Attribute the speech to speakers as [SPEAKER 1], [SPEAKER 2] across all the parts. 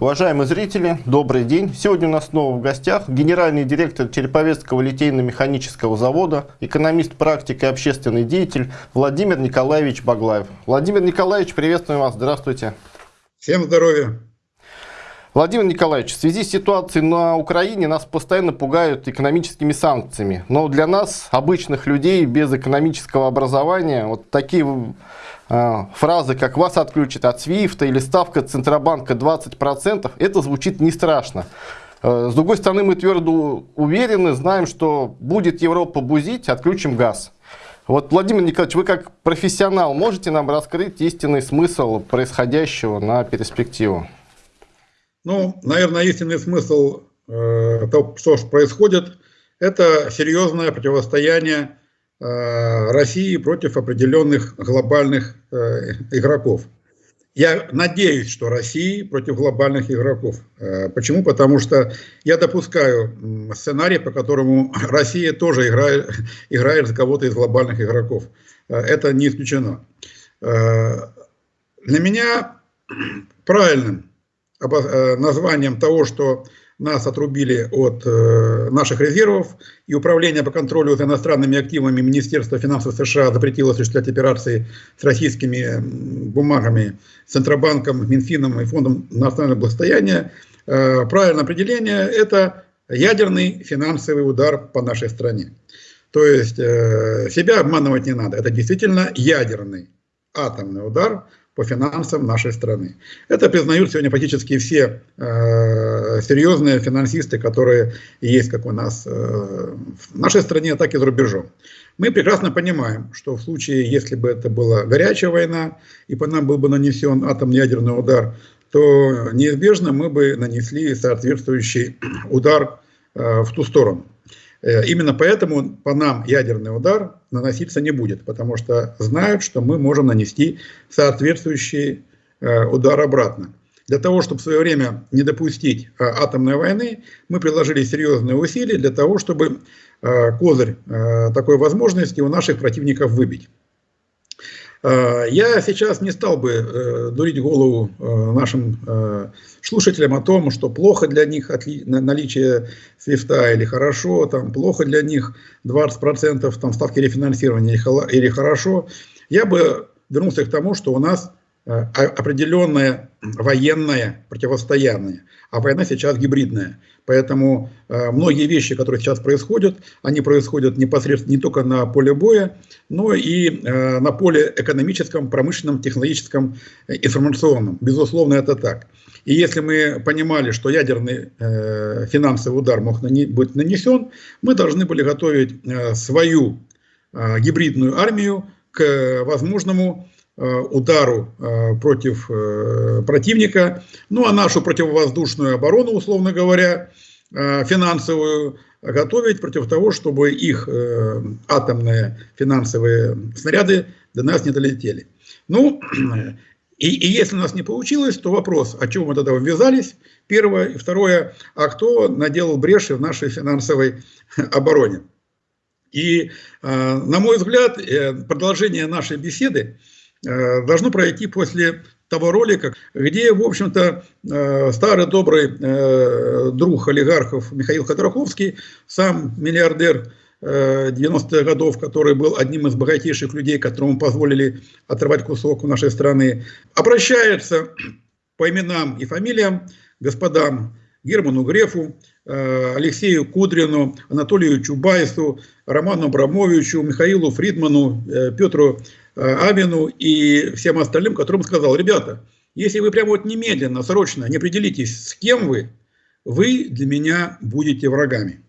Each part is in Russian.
[SPEAKER 1] Уважаемые зрители, добрый день. Сегодня у нас снова в гостях генеральный директор Череповецкого литейно-механического завода, экономист, практик и общественный деятель Владимир Николаевич Баглаев. Владимир Николаевич, приветствую вас. Здравствуйте.
[SPEAKER 2] Всем здоровья.
[SPEAKER 1] Владимир Николаевич, в связи с ситуацией на Украине нас постоянно пугают экономическими санкциями. Но для нас, обычных людей без экономического образования, вот такие фразы, как вас отключат от Свифта или ставка Центробанка 20%, это звучит не страшно. А, с другой стороны, мы твердо уверены, знаем, что будет Европа бузить, отключим газ. Вот, Владимир Николаевич, вы как профессионал можете нам раскрыть истинный смысл происходящего на перспективу?
[SPEAKER 2] Ну, наверное, истинный смысл э, того, что происходит, это серьезное противостояние Э, России против определенных глобальных э, игроков. Я надеюсь, что России против глобальных игроков. Э, почему? Потому что я допускаю сценарий, по которому Россия тоже играет, играет за кого-то из глобальных игроков. Это не исключено. Для меня правильным названием того, что нас отрубили от э, наших резервов, и Управление по контролю за иностранными активами Министерства финансов США запретило осуществлять операции с российскими бумагами Центробанком, Минфином и Фондом национального благосостояния. Э, правильное определение – это ядерный финансовый удар по нашей стране. То есть э, себя обманывать не надо. Это действительно ядерный атомный удар по финансам нашей страны. Это признают сегодня практически все э, серьезные финансисты, которые есть как у нас э, в нашей стране, так и за рубежом. Мы прекрасно понимаем, что в случае, если бы это была горячая война, и по нам был бы нанесен атомный ядерный удар, то неизбежно мы бы нанесли соответствующий удар э, в ту сторону. Э, именно поэтому по нам ядерный удар наноситься не будет, потому что знают, что мы можем нанести соответствующий э, удар обратно. Для того, чтобы в свое время не допустить э, атомной войны, мы приложили серьезные усилия для того, чтобы козырь такой возможности у наших противников выбить. Э, я сейчас не стал бы э, дурить голову э, нашим слушателям о том, что плохо для них наличие свифта или хорошо, там, плохо для них 20% там, ставки рефинансирования или хорошо. Я бы вернулся к тому, что у нас определенное военное противостояние, а война сейчас гибридная. Поэтому э, многие вещи, которые сейчас происходят, они происходят непосредственно не только на поле боя, но и э, на поле экономическом, промышленном, технологическом, э, информационном. Безусловно, это так. И если мы понимали, что ядерный э, финансовый удар мог быть нанесен, мы должны были готовить э, свою э, гибридную армию к возможному Э, удару э, против э, противника, ну а нашу противовоздушную оборону, условно говоря, финансовую, готовить против того, чтобы их атомные финансовые снаряды до нас не долетели. Ну, и, и если у нас не получилось, то вопрос, о чем мы тогда ввязались, первое. И второе, а кто наделал бреши в нашей финансовой обороне. И, на мой взгляд, продолжение нашей беседы Э, должно пройти после того ролика, где, в общем-то, э, старый добрый э, друг олигархов Михаил Ходорковский, сам миллиардер 90-х годов, который был одним из богатейших людей, которому позволили отрывать кусок у нашей страны, обращается по именам и фамилиям господам Герману Грефу, Алексею Кудрину, Анатолию Чубайсу, Роману Абрамовичу, Михаилу Фридману, Петру Э, Авину и всем остальным, которым сказал, ребята, если вы прямо вот немедленно, срочно не определитесь, с кем вы, вы для меня будете врагами.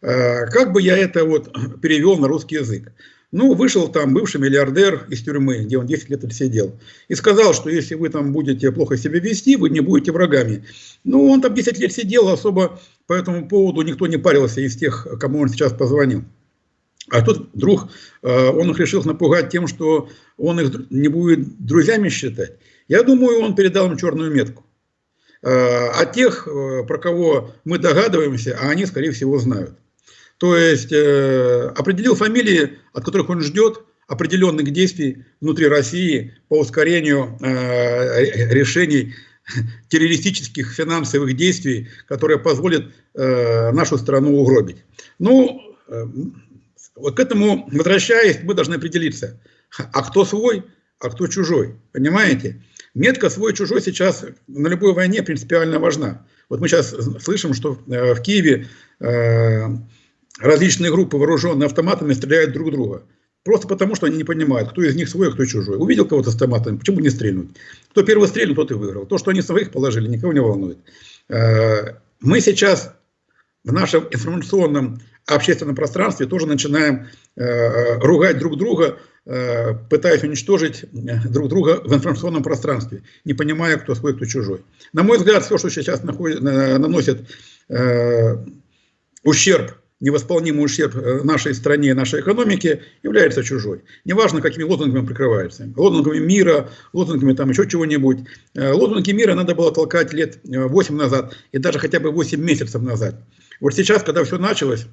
[SPEAKER 2] Э, как бы я это вот перевел на русский язык? Ну, вышел там бывший миллиардер из тюрьмы, где он 10 лет сидел, и сказал, что если вы там будете плохо себя вести, вы не будете врагами. Ну, он там 10 лет сидел, особо по этому поводу никто не парился из тех, кому он сейчас позвонил. А тут вдруг э, он их решил напугать тем, что он их не будет друзьями считать. Я думаю, он передал им черную метку. Э, а тех, э, про кого мы догадываемся, а они, скорее всего, знают. То есть определил фамилии, от которых он ждет определенных действий внутри России по ускорению решений террористических финансовых действий, которые позволят э, нашу страну угробить. Ну, э, вот к этому возвращаясь, мы должны определиться, а кто свой, а кто чужой, понимаете? Метка свой-чужой сейчас на любой войне принципиально важна. Вот мы сейчас слышим, что э, в Киеве э, различные группы, вооруженные автоматами, стреляют друг друга. Просто потому, что они не понимают, кто из них свой, а кто чужой. Увидел кого-то с автоматом, почему не стрельнуть? Кто первый стрельнул, тот и выиграл. То, что они своих положили, никого не волнует. Э, мы сейчас в нашем информационном общественном пространстве тоже начинаем э, ругать друг друга, э, пытаясь уничтожить друг друга в информационном пространстве, не понимая, кто свой, кто чужой. На мой взгляд, все, что сейчас находит, наносит ущерб невосполнимый ущерб э, нашей стране нашей экономике является чужой. Неважно, какими лозунгами прикрывается. Лозунгами мира, лозунгами там еще чего-нибудь. Э, лозунги мира надо было толкать лет 8 э, назад и даже хотя бы 8 месяцев назад. Вот сейчас, когда все началось,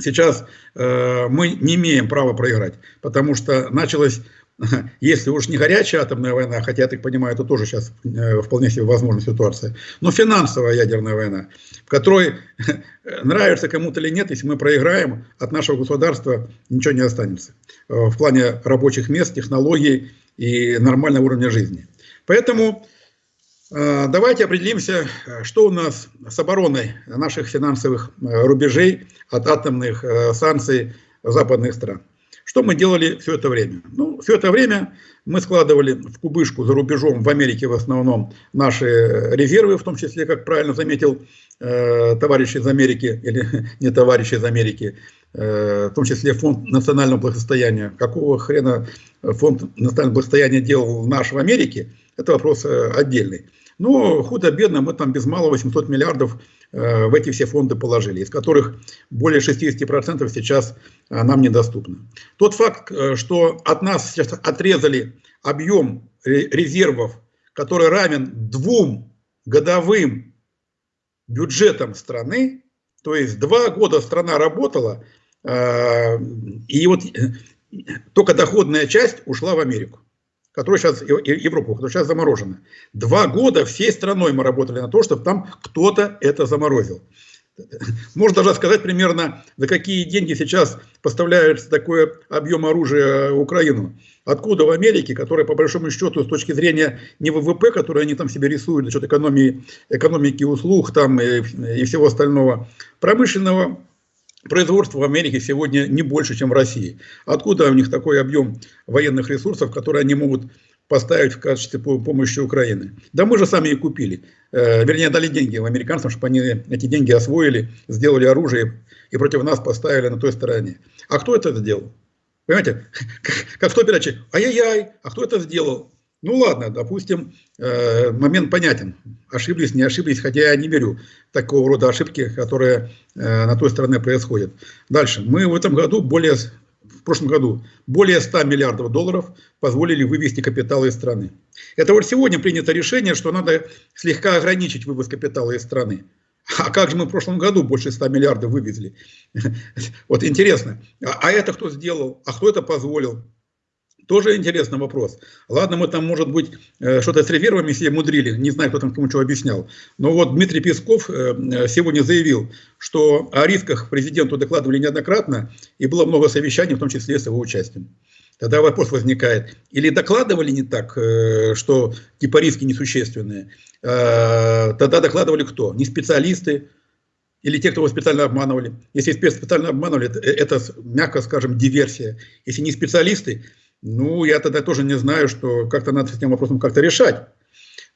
[SPEAKER 2] сейчас э, мы не имеем права проиграть, потому что началось если уж не горячая атомная война, хотя, я так понимаю, это тоже сейчас э, вполне себе возможная ситуация, но финансовая ядерная война, в которой нравится кому-то или нет, если мы проиграем, от нашего государства ничего не останется э, в плане рабочих мест, технологий и нормального уровня жизни. Поэтому э, давайте определимся, что у нас с обороной наших финансовых рубежей от атомных санкций западных стран. Что мы делали все это время? Ну, все это время мы складывали в кубышку за рубежом, в Америке в основном, наши резервы, в том числе, как правильно заметил э, товарищ из Америки, или не товарищ из Америки, э, в том числе фонд национального благосостояния. Какого хрена фонд национального благосостояния делал в Америке, это вопрос э, отдельный. Но худо-бедно мы там без малого 800 миллиардов э, в эти все фонды положили, из которых более 60% сейчас э, нам недоступны. Тот факт, э, что от нас сейчас отрезали объем резервов, который равен двум годовым бюджетам страны, то есть два года страна работала, и вот только доходная часть ушла в Америку которая сейчас, Европу, которая сейчас заморожена. Два года всей страной мы работали на то, чтобы там кто-то это заморозил. Можно даже сказать примерно, за какие деньги сейчас поставляется такой объем оружия в Украину. Откуда в Америке, которая по большому счету с точки зрения не ВВП, который они там себе рисуют за счет экономии, экономики услуг там и, и всего остального, промышленного Производство в Америке сегодня не больше, чем в России. Откуда у них такой объем военных ресурсов, которые они могут поставить в качестве помощи Украины? Да мы же сами и купили. Э, вернее, дали деньги американцам, чтобы они эти деньги освоили, сделали оружие и против нас поставили на той стороне. А кто это сделал? Понимаете, как в той передаче, ай-яй-яй, а кто это сделал? Ну ладно, допустим, э, момент понятен. Ошиблись, не ошиблись, хотя я не верю такого рода ошибки, которые э, на той стороне происходят. Дальше. Мы в этом году более, в прошлом году более 100 миллиардов долларов позволили вывести капиталы из страны. Это вот сегодня принято решение, что надо слегка ограничить вывоз капитала из страны. А как же мы в прошлом году больше 100 миллиардов вывезли? Вот интересно. А, а это кто сделал? А кто это позволил? Тоже интересный вопрос. Ладно, мы там, может быть, э, что-то с резервами себе мудрили, не знаю, кто там кому что объяснял. Но вот Дмитрий Песков э, сегодня заявил, что о рисках президенту докладывали неоднократно, и было много совещаний, в том числе с его участием. Тогда вопрос возникает, или докладывали не так, э, что типа риски несущественные, тогда докладывали кто? Не специалисты, или те, кто его специально обманывали. Если специально обманывали, это, это, мягко скажем, диверсия. Если не специалисты, ну, я тогда тоже не знаю, что как-то надо с этим вопросом как-то решать.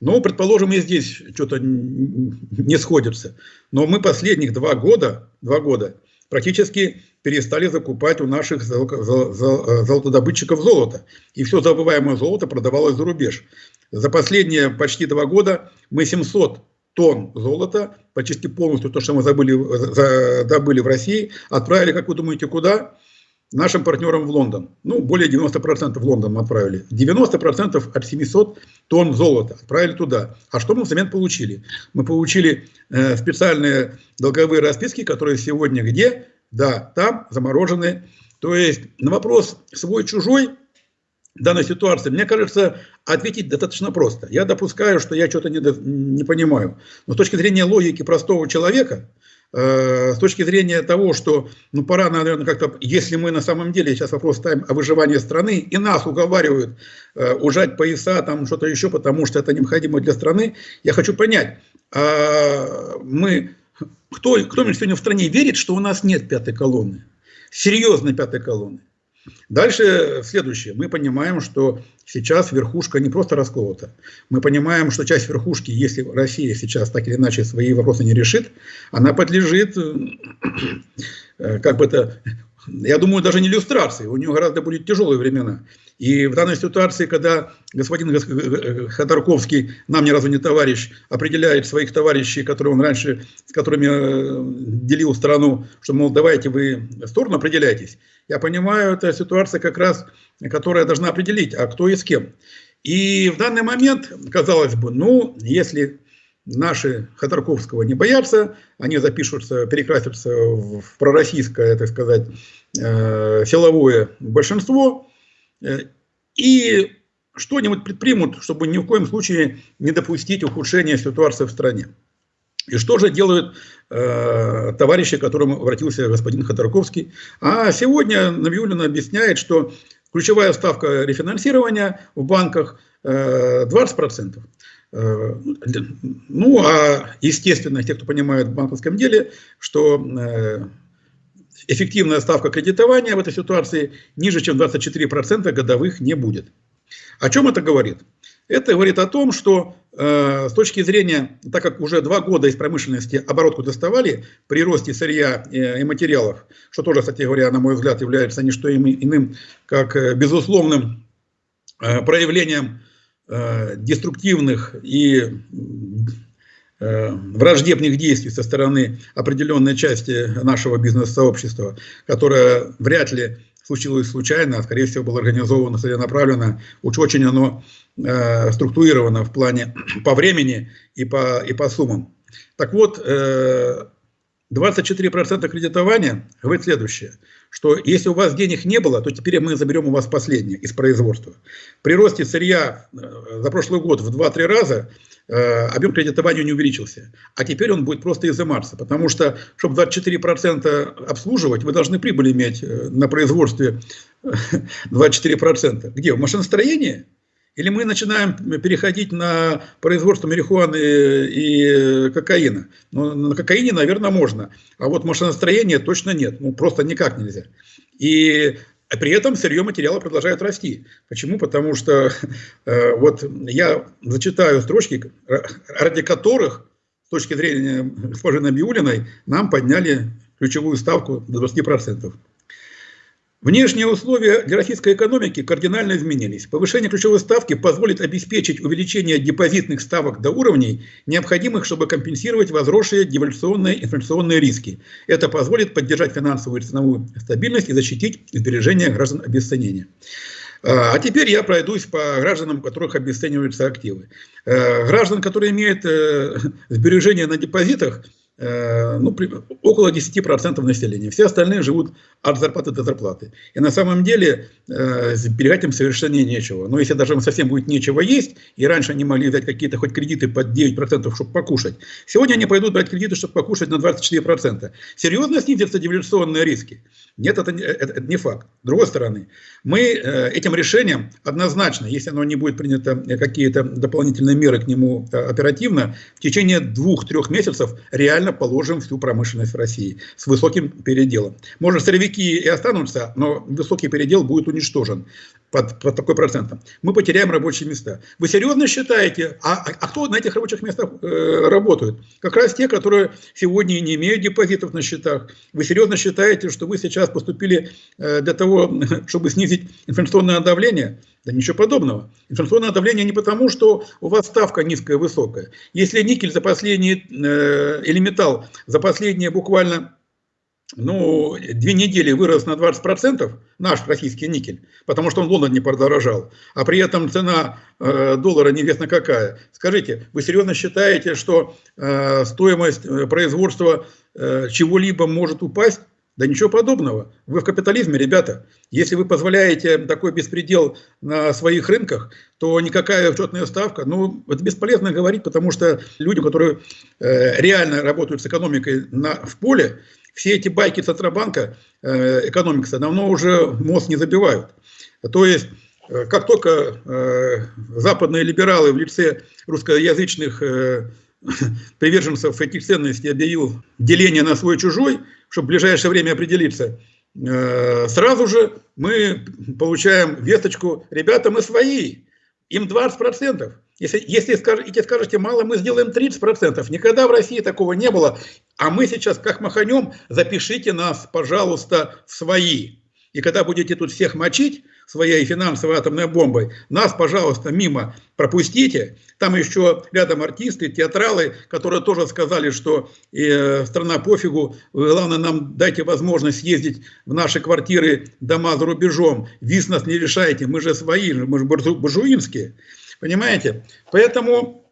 [SPEAKER 2] Ну, предположим, и здесь что-то не сходится. Но мы последних два года, два года практически перестали закупать у наших золотодобытчиков золото. И все забываемое золото продавалось за рубеж. За последние почти два года мы 700 тонн золота, почти полностью то, что мы забыли, добыли в России, отправили, как вы думаете, куда? Нашим партнерам в Лондон. Ну, более 90% в Лондон мы отправили. 90% от 700 тонн золота отправили туда. А что мы взамен получили? Мы получили э, специальные долговые расписки, которые сегодня где? Да, там заморожены. То есть на вопрос свой-чужой данной ситуации, мне кажется, ответить достаточно просто. Я допускаю, что я что-то не, не понимаю. Но с точки зрения логики простого человека, с точки зрения того, что ну, пора, наверное, как-то, если мы на самом деле сейчас вопрос ставим о выживании страны, и нас уговаривают э, ужать пояса, там что-то еще, потому что это необходимо для страны, я хочу понять, э, мы, кто, кто сегодня в стране верит, что у нас нет пятой колонны? Серьезной пятой колонны. Дальше следующее. Мы понимаем, что сейчас верхушка не просто расколота. Мы понимаем, что часть верхушки, если Россия сейчас так или иначе свои вопросы не решит, она подлежит, э, как бы это, я думаю, даже не иллюстрации. У нее гораздо будут тяжелые времена. И в данной ситуации, когда господин Ходорковский, нам ни разу не товарищ, определяет своих товарищей, которые он раньше, с которыми э, делил страну, что, мол, давайте вы сторону определяйтесь, я понимаю, это ситуация как раз, которая должна определить, а кто и с кем. И в данный момент, казалось бы, ну, если наши Ходорковского не боятся, они запишутся, перекрасятся в пророссийское, так сказать, э, силовое большинство, Э, и что-нибудь предпримут, чтобы ни в коем случае не допустить ухудшения ситуации в стране. И что же делают э, товарищи, к которым обратился господин Ходорковский? А сегодня Набиулина объясняет, что ключевая ставка рефинансирования в банках э, 20%. Э, ну, а естественно, те, кто понимает в банковском деле, что э, эффективная ставка кредитования в этой ситуации ниже, чем 24% годовых не будет. О чем это говорит? Это говорит о том, что э, с точки зрения, так как уже два года из промышленности оборотку доставали при росте сырья и, и материалов, что тоже, кстати говоря, на мой взгляд, является не что иным, как э, безусловным э, проявлением э, деструктивных и Э, враждебных действий со стороны определенной части нашего бизнес-сообщества, которое вряд ли случилось случайно, а скорее всего было организовано, целенаправленно, уж очень оно э, структурировано в плане по времени и по, и по суммам. Так вот, э, 24% кредитования говорит следующее, что если у вас денег не было, то теперь мы заберем у вас последнее из производства. При росте сырья э, за прошлый год в 2-3 раза Э, объем кредитования не увеличился. А теперь он будет просто изыматься, потому что, чтобы 24% обслуживать, вы должны прибыль иметь э, на производстве 24%. Где? В машиностроении? Или мы начинаем переходить на производство марихуаны и кокаина? Ну, на кокаине, наверное, можно. А вот машиностроение точно нет. Ну, просто никак нельзя. И а при этом сырье материала продолжает расти. Почему? Потому что э, вот я зачитаю строчки, ради которых, с точки зрения госпожи Набиулиной, нам подняли ключевую ставку до 20%. Внешние условия для российской экономики кардинально изменились. Повышение ключевой ставки позволит обеспечить увеличение депозитных ставок до уровней, необходимых, чтобы компенсировать возросшие девальвационные инфляционные риски. Это позволит поддержать финансовую и ценовую стабильность и защитить сбережения граждан обесценения. А, а теперь я пройдусь по гражданам, у которых обесцениваются активы. Э, граждан, которые имеют э, сбережения на депозитах, Э, ну, около 10% населения. Все остальные живут от зарплаты до зарплаты. И на самом деле э, сберегать им совершенно нечего. Но если даже им совсем будет нечего есть, и раньше они могли взять какие-то хоть кредиты под 9%, чтобы покушать, сегодня они пойдут брать кредиты, чтобы покушать на 24%. Серьезно снизятся девальвационные риски? Нет, это, это, это не факт. С другой стороны, мы э, этим решением однозначно, если оно не будет принято какие-то дополнительные меры к нему оперативно, в течение двух-трех месяцев реально реально положим всю промышленность России с высоким переделом. Может, сырьевики и останутся, но высокий передел будет уничтожен под, под такой процентом. Мы потеряем рабочие места. Вы серьезно считаете, а, а, а кто на этих рабочих местах э, работает? Как раз те, которые сегодня не имеют депозитов на счетах. Вы серьезно считаете, что вы сейчас поступили э, для того, чтобы снизить инфляционное давление? Да ничего подобного. Инфляционное давление не потому, что у вас ставка низкая, высокая. Если никель за последние, э, или металл за последние буквально ну, две недели вырос на 20%, наш российский никель, потому что он в Лондоне подорожал, а при этом цена э, доллара неизвестно какая. Скажите, вы серьезно считаете, что э, стоимость э, производства э, чего-либо может упасть? Да ничего подобного. Вы в капитализме, ребята. Если вы позволяете такой беспредел на своих рынках, то никакая учетная ставка, ну, это бесполезно говорить, потому что люди, которые э, реально работают с экономикой на, в поле, все эти байки Центробанка, э, экономикса, давно уже мозг не забивают. То есть, э, как только э, западные либералы в лице русскоязычных э, приверженцев этих ценностей объявил деление на свой-чужой, чтобы в ближайшее время определиться, сразу же мы получаем весточку, ребята, мы свои, им 20%. Если, если скажете, скажете мало, мы сделаем 30%. Никогда в России такого не было. А мы сейчас как маханем, запишите нас, пожалуйста, в свои. И когда будете тут всех мочить своей финансовой атомной бомбой, нас, пожалуйста, мимо пропустите. Там еще рядом артисты, театралы, которые тоже сказали, что э, страна пофигу, главное нам дайте возможность ездить в наши квартиры, дома за рубежом. Виз нас не решайте, мы же свои, мы же буржуинские. Понимаете? Поэтому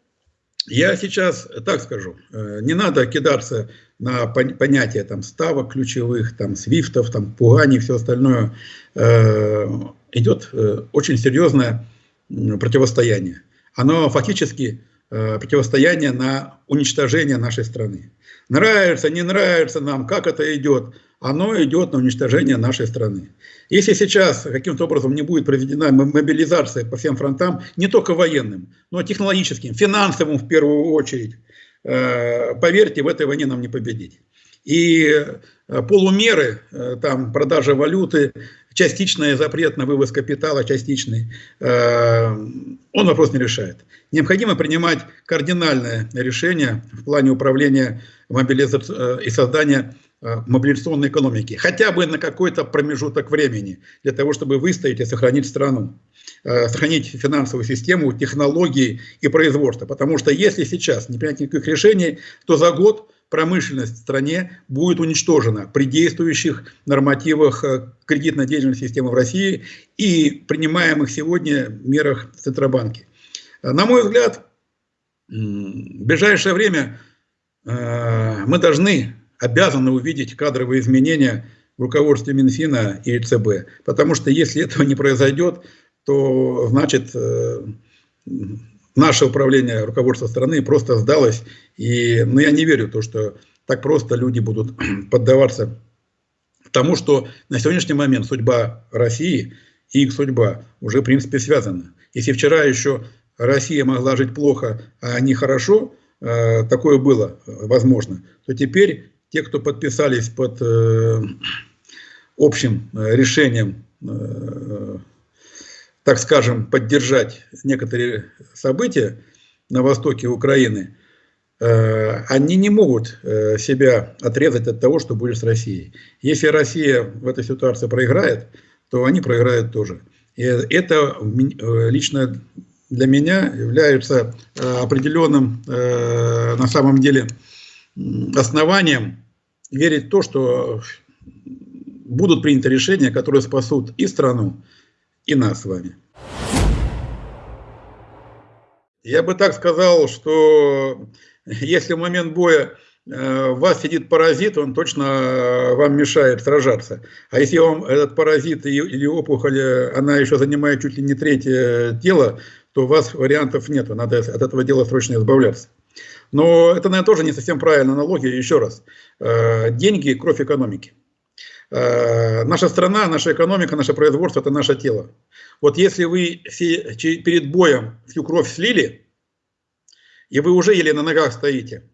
[SPEAKER 2] я сейчас так скажу, э, не надо кидаться на понятие там, ставок ключевых, там, свифтов, там, пуганий, все остальное. Э, идет э, очень серьезное противостояние. Оно фактически противостояние на уничтожение нашей страны. Нравится, не нравится нам, как это идет, оно идет на уничтожение нашей страны. Если сейчас каким-то образом не будет проведена мобилизация по всем фронтам, не только военным, но и технологическим, финансовым в первую очередь, э, поверьте, в этой войне нам не победить. И э, полумеры, э, там продажа валюты, частичный запрет на вывоз капитала, частичный, он вопрос не решает. Необходимо принимать кардинальное решение в плане управления мобилизацией и создания мобилизационной экономики, хотя бы на какой-то промежуток времени, для того, чтобы выстоять и сохранить страну, э, сохранить финансовую систему, технологии и производство. Потому что если сейчас не принять никаких решений, то за год промышленность в стране будет уничтожена при действующих нормативах э, кредитной деятельности системы в России и принимаемых сегодня мерах Центробанки. На мой взгляд, в ближайшее время мы должны обязаны увидеть кадровые изменения в руководстве Минфина и ЦБ. Потому что если этого не произойдет, то значит э, наше управление, руководство страны просто сдалось. И ну, я не верю в то, что так просто люди будут поддаваться тому, что на сегодняшний момент судьба России и их судьба уже в принципе связана. Если вчера еще Россия могла жить плохо, а не хорошо, э, такое было возможно, то теперь те, кто подписались под э, общим э, решением, э, так скажем, поддержать некоторые события на востоке Украины, они не могут себя отрезать от того, что будет с Россией. Если Россия в этой ситуации проиграет, то они проиграют тоже. И это лично для меня является определенным, на самом деле, основанием верить в то, что будут приняты решения, которые спасут и страну, и нас с вами. Я бы так сказал, что если в момент боя э, в вас сидит паразит, он точно вам мешает сражаться. А если вам этот паразит или опухоль, она еще занимает чуть ли не третье тело, то у вас вариантов нет, надо от этого дела срочно избавляться. Но это, наверное, тоже не совсем правильная аналогия. Еще раз, э, деньги – кровь экономики. Э, наша страна, наша экономика, наше производство – это наше тело. Вот если вы перед боем всю кровь слили, и вы уже еле на ногах стоите,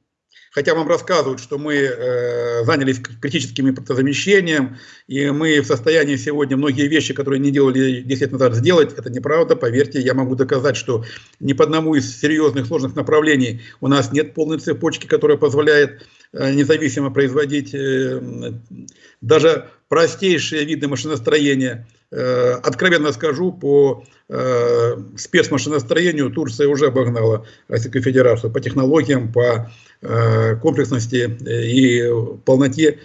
[SPEAKER 2] хотя вам рассказывают, что мы э, занялись критическим импортозамещением, и мы в состоянии сегодня многие вещи, которые не делали 10 лет назад, сделать. Это неправда, поверьте, я могу доказать, что ни по одному из серьезных сложных направлений у нас нет полной цепочки, которая позволяет э, независимо производить э, даже простейшие виды машиностроения. Э, откровенно скажу, по э, спецмашиностроению Турция уже обогнала Российскую Федерацию по технологиям, по э, комплексности и полноте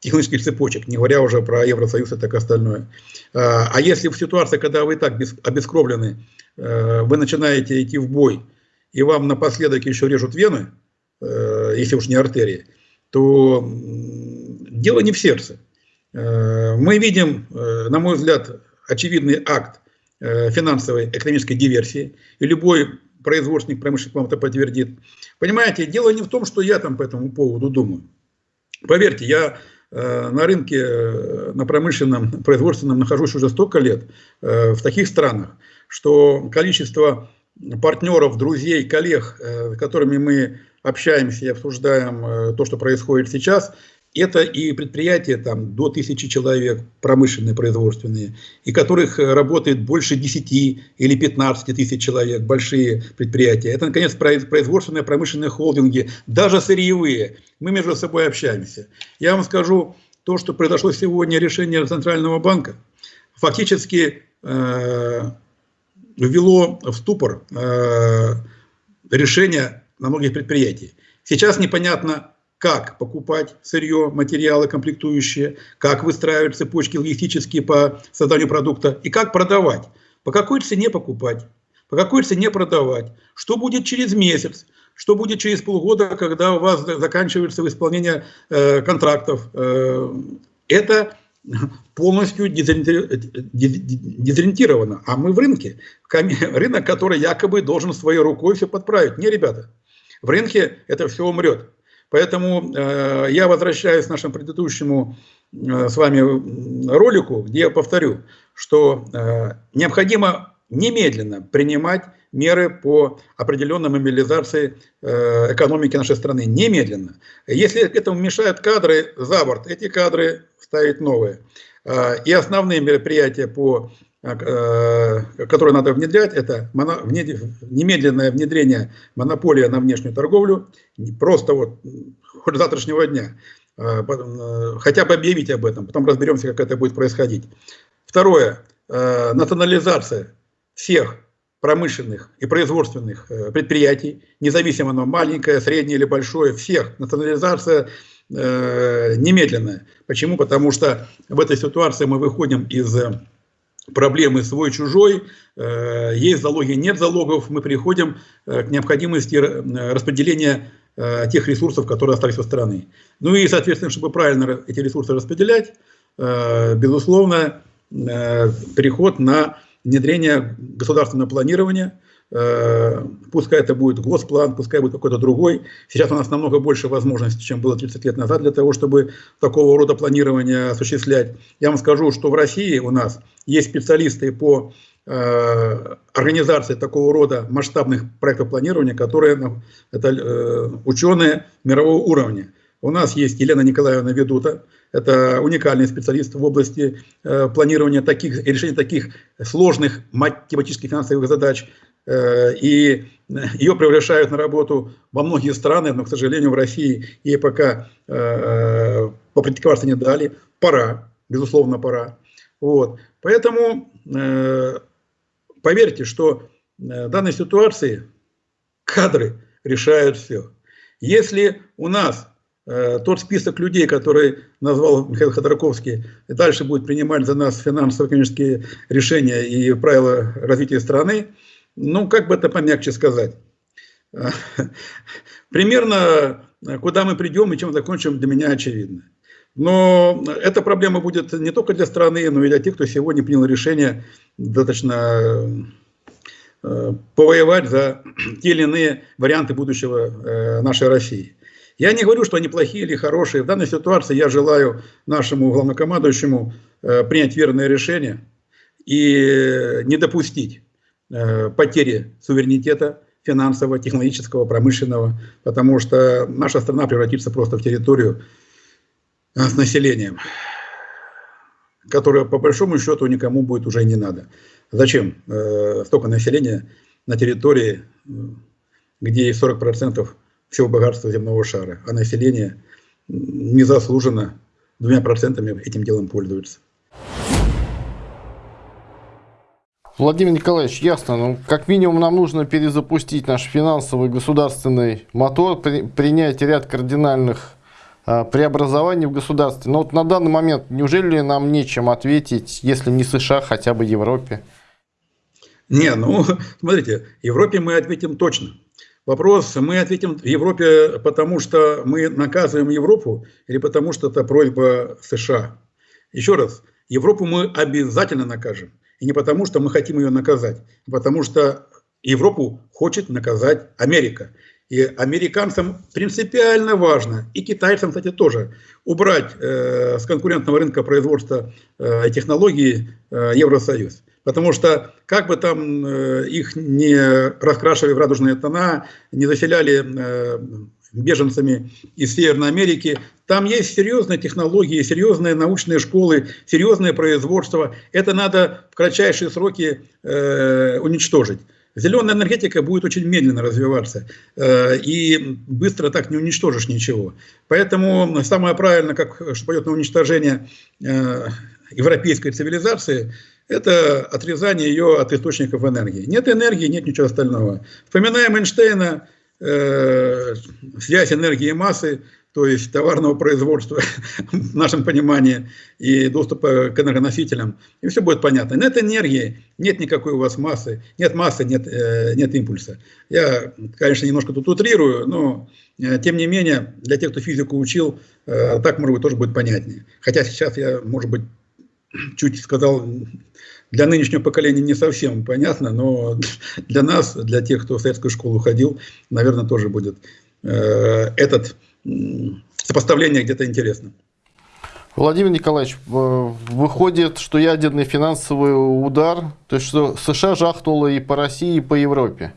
[SPEAKER 2] технических цепочек, не говоря уже про Евросоюз и так остальное. А если в ситуации, когда вы так обескровлены, вы начинаете идти в бой, и вам напоследок еще режут вены, если уж не артерии, то дело не в сердце. Мы видим, на мой взгляд, очевидный акт финансовой экономической диверсии, и любой производственник промышленник вам это подтвердит. Понимаете, дело не в том, что я там по этому поводу думаю. Поверьте, я э, на рынке, э, на промышленном, производственном нахожусь уже столько лет э, в таких странах, что количество партнеров, друзей, коллег, с которыми мы общаемся и обсуждаем то, что происходит сейчас, это и предприятия там, до тысячи человек, промышленные, производственные, и которых э, работает больше 10 или 15 тысяч человек, большие предприятия. Это, наконец, производственные, промышленные холдинги, даже сырьевые. Мы между собой общаемся. Я вам скажу, то, что произошло сегодня, решение Центрального банка, фактически э, ввело в ступор э, решение на многих предприятиях. Сейчас непонятно, как покупать сырье, материалы, комплектующие, как выстраивать цепочки логистические по созданию продукта и как продавать. По какой цене покупать, по какой цене продавать, что будет через месяц, что будет через полгода, когда у вас заканчивается исполнение э, контрактов. Э, это полностью дезориентировано. А мы в рынке. Рынок, который якобы должен своей рукой все подправить. Не, ребята, в рынке это все умрет. Поэтому э, я возвращаюсь к нашему предыдущему э, с вами ролику, где я повторю, что э, необходимо немедленно принимать меры по определенной мобилизации э, экономики нашей страны. Немедленно. Если этому мешают кадры за борт, эти кадры ставить новые. Э, и основные мероприятия по которые надо внедрять, это немедленное внедрение монополии на внешнюю торговлю, просто вот хоть завтрашнего дня, э, э, хотя бы объявить об этом, потом разберемся, как это будет происходить. Второе, национализация всех промышленных и производственных предприятий, независимо оно маленькое, среднее или большое, всех, национализация немедленная. Почему? Потому что в этой ситуации мы выходим из проблемы свой-чужой, э, есть залоги, нет залогов, мы приходим э, к необходимости э, распределения тех ресурсов, которые остались со стороны. Ну и, соответственно, чтобы правильно эти ресурсы распределять, безусловно, переход на внедрение государственного планирования – пускай это будет госплан, пускай будет какой-то другой. Сейчас у нас намного больше возможностей, чем было 30 лет назад для того, чтобы такого рода планирование осуществлять. Я вам скажу, что в России у нас есть специалисты по э, организации такого рода масштабных проектов планирования, которые ну, это э, ученые мирового уровня. У нас есть Елена Николаевна Ведута, это уникальный специалист в области э, планирования таких, решения таких сложных математических финансовых задач, Э, и ее приглашают на работу во многие страны, но, к сожалению, в России ей пока э, попрактиковаться не дали. Пора, безусловно, пора. Вот. Поэтому э, поверьте, что в данной ситуации кадры решают все. Если у нас тот список людей, который назвал Михаил Ходорковский, и дальше будет принимать за нас финансово-экономические решения и правила развития страны, ну, как бы это помягче сказать, примерно куда мы придем и чем закончим, для меня очевидно. Но эта проблема будет не только для страны, но и для тех, кто сегодня принял решение достаточно э, повоевать за те или иные варианты будущего э, нашей России. Я не говорю, что они плохие или хорошие. В данной ситуации я желаю нашему главнокомандующему э, принять верное решение и не допустить Э, потери суверенитета финансового, технологического, промышленного, потому что наша страна превратится просто в территорию э, с населением, которое по большому счету никому будет уже не надо. Зачем э, столько населения на территории, где 40% всего богатства земного шара, а население незаслуженно двумя процентами этим делом пользуется.
[SPEAKER 1] Владимир Николаевич, ясно. Ну, как минимум нам нужно перезапустить наш финансовый государственный мотор, при, принять ряд кардинальных э, преобразований в государстве. Но вот на данный момент неужели нам нечем ответить, если не США, хотя бы Европе?
[SPEAKER 2] Не, ну, смотрите, Европе мы ответим точно. Вопрос, мы ответим Европе, потому что мы наказываем Европу или потому что это просьба США? Еще раз, Европу мы обязательно накажем. И не потому, что мы хотим ее наказать, а потому что Европу хочет наказать Америка. И американцам принципиально важно, и китайцам, кстати, тоже, убрать э, с конкурентного рынка производства э, технологий э, Евросоюз. Потому что как бы там э, их не раскрашивали в радужные тона, не заселяли э, беженцами из Северной Америки, там есть серьезные технологии, серьезные научные школы, серьезное производство. Это надо в кратчайшие сроки э, уничтожить. Зеленая энергетика будет очень медленно развиваться, э, и быстро так не уничтожишь ничего. Поэтому самое правильное, как что пойдет на уничтожение э, европейской цивилизации, это отрезание ее от источников энергии. Нет энергии, нет ничего остального. Вспоминаем Эйнштейна, э, связь энергии и массы, то есть товарного производства в нашем понимании и доступа к энергоносителям, и все будет понятно. Нет энергии, нет никакой у вас массы, нет массы, нет, э, нет импульса. Я, конечно, немножко тут утрирую, но э, тем не менее, для тех, кто физику учил, э, так, может быть, тоже будет понятнее. Хотя сейчас я, может быть, чуть сказал, для нынешнего поколения не совсем понятно, но для нас, для тех, кто в советскую школу ходил, наверное, тоже будет этот сопоставление где-то интересно.
[SPEAKER 1] Владимир Николаевич, выходит, что ядерный финансовый удар, то есть что США жахнуло и по России, и по Европе?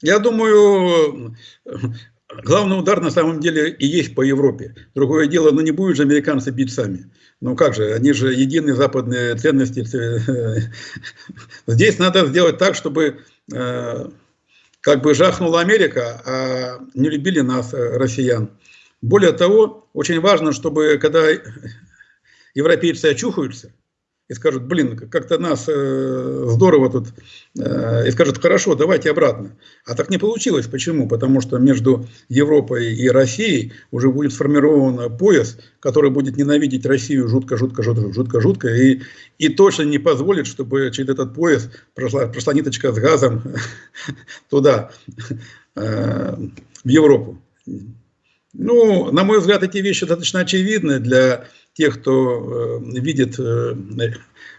[SPEAKER 2] Я думаю, главный удар на самом деле и есть по Европе. Другое дело, ну не будут же американцы бить сами. Ну как же, они же единые западные ценности. Здесь надо сделать так, чтобы э, как бы жахнула Америка, а не любили нас, э, россиян. Более того, очень важно, чтобы когда европейцы очухаются, и скажут, блин, как-то нас э, здорово тут, э, и скажут, хорошо, давайте обратно. А так не получилось. Почему? Потому что между Европой и Россией уже будет сформирован пояс, который будет ненавидеть Россию жутко, жутко, жутко, жутко, жутко, и, и точно не позволит, чтобы через этот пояс прошла, прошла ниточка с газом туда, э, в Европу. Ну, на мой взгляд, эти вещи достаточно очевидны для тех, кто э, видит э,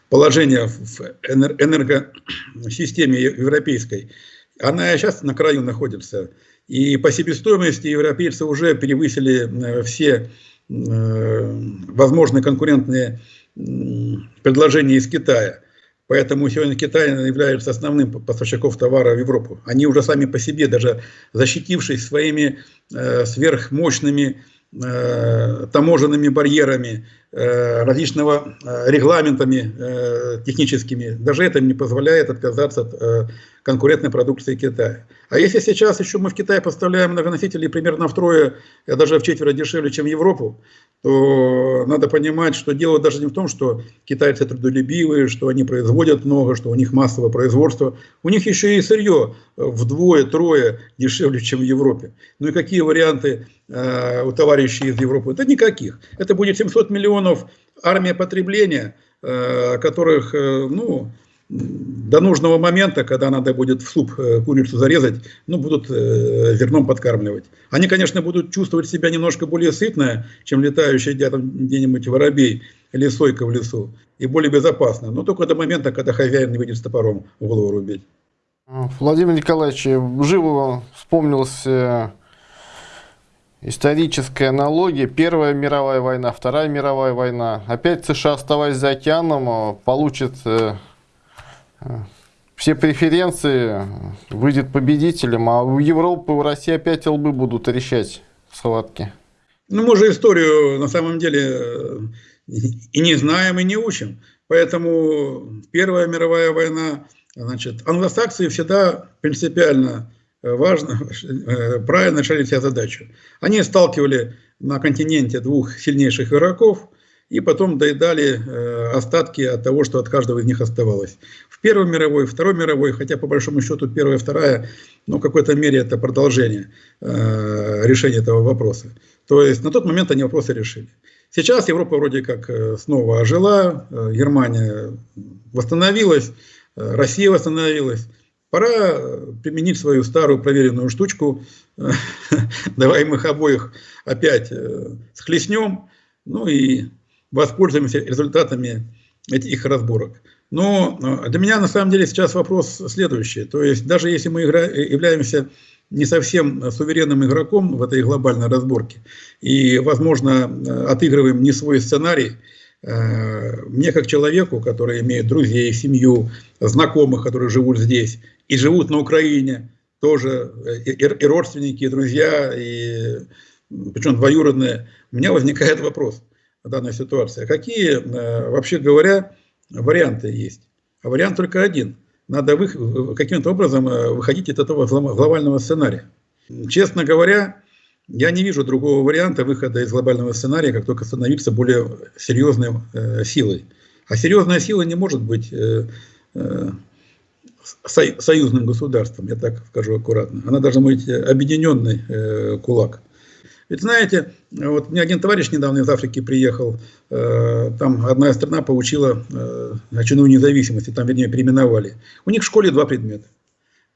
[SPEAKER 2] положение в энергосистеме европейской, она сейчас на краю находится. И по себестоимости европейцы уже перевысили э, все возможные конкурентные предложения из Китая. Поэтому сегодня Китай является основным поставщиком товара в Европу. Они уже сами по себе, даже защитившись своими сверхмощными Э, таможенными барьерами, э, различного э, регламентами техническими. Даже это не позволяет отказаться от конкурентной продукции Китая. А если сейчас еще мы в Китай поставляем многоносители примерно втрое, даже в четверо дешевле, чем в Европу, то надо понимать, что дело даже не в том, что китайцы трудолюбивые, что они производят много, что у них массовое производство. У них еще и сырье вдвое-трое дешевле, чем в Европе. Ну и какие варианты э, у товарищей из Европы? Да никаких. Это будет 700 миллионов армия потребления, э, которых, э, ну, до нужного момента, когда надо будет в суп э, курицу зарезать, ну, будут э, зерном подкармливать. Они, конечно, будут чувствовать себя немножко более сытно, чем летающий где-нибудь воробей или сойка в лесу, и более безопасно, но только до момента, когда хозяин не выйдет с топором в голову рубить.
[SPEAKER 1] Владимир Николаевич, живо вспомнился э, историческая аналогия. Первая мировая война, Вторая мировая война. Опять США, оставаясь за океаном, получит все преференции, выйдет победителем, а у Европы, у России опять лбы будут решать схватки.
[SPEAKER 2] Ну, мы же историю на самом деле и не знаем, и не учим. Поэтому Первая мировая война, значит, англосаксы всегда принципиально важно, правильно решали себе задачу. Они сталкивали на континенте двух сильнейших игроков – и потом доедали э, остатки от того, что от каждого из них оставалось. В Первой мировой, Второй мировой, хотя по большому счету Первая Вторая, ну, в какой-то мере это продолжение э, решения этого вопроса. То есть на тот момент они вопросы решили. Сейчас Европа вроде как э, снова ожила, Германия восстановилась, Россия восстановилась. Пора применить свою старую проверенную штучку. Давай мы их обоих опять схлестнем. Ну и воспользуемся результатами этих разборок. Но э, для меня на самом деле сейчас вопрос следующий. То есть даже если мы игра... являемся не совсем суверенным игроком в этой глобальной разборке и, возможно, отыгрываем не свой сценарий, мне как человеку, который имеет друзей, семью, знакомых, которые живут здесь и живут на Украине, тоже и, и родственники, и друзья, и причем двоюродные, у меня возникает вопрос данной ситуации. Какие, э, вообще говоря, варианты есть? А вариант только один. Надо каким-то образом э, выходить из этого глобального сценария. Честно говоря, я не вижу другого варианта выхода из глобального сценария, как только становиться более серьезной э, силой. А серьезная сила не может быть союзным государством, я так скажу аккуратно. Она должна быть объединенный кулак. Ведь знаете, вот мне один товарищ недавно из Африки приехал, э, там одна страна получила э, очередную независимость, там, вернее, переименовали. У них в школе два предмета.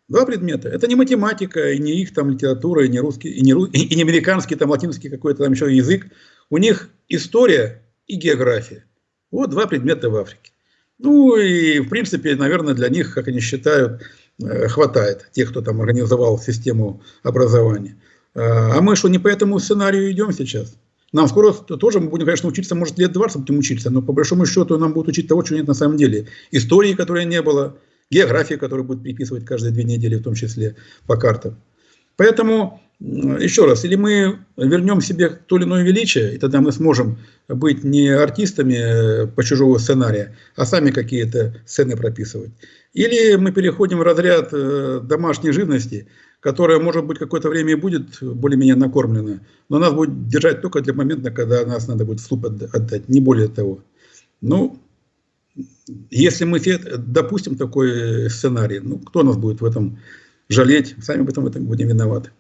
[SPEAKER 2] Два предмета. Это не математика, и не их там литература, и не русский, и не, и не американский, там латинский какой-то там еще язык. У них история и география. Вот два предмета в Африке. Ну и, в принципе, наверное, для них, как они считают, э, хватает тех, кто там организовал систему образования. А, а мы что, не по этому сценарию идем сейчас? Нам скоро тоже мы будем, конечно, учиться, может, лет 20 будем учиться, но по большому счету нам будут учить того, чего нет на самом деле. Истории, которой не было, географии, которую будут приписывать каждые две недели, в том числе по картам. Поэтому еще раз, или мы вернем себе то или иное величие, и тогда мы сможем быть не артистами э, по чужого сценария, а сами какие-то сцены прописывать. Или мы переходим в разряд э, домашней живности, которая, может быть, какое-то время и будет более-менее накормлена, но нас будет держать только для момента, когда нас надо будет в слуп отдать, не более того. Ну, если мы допустим такой сценарий, ну, кто нас будет в этом жалеть, сами в этом, в этом будем виноваты.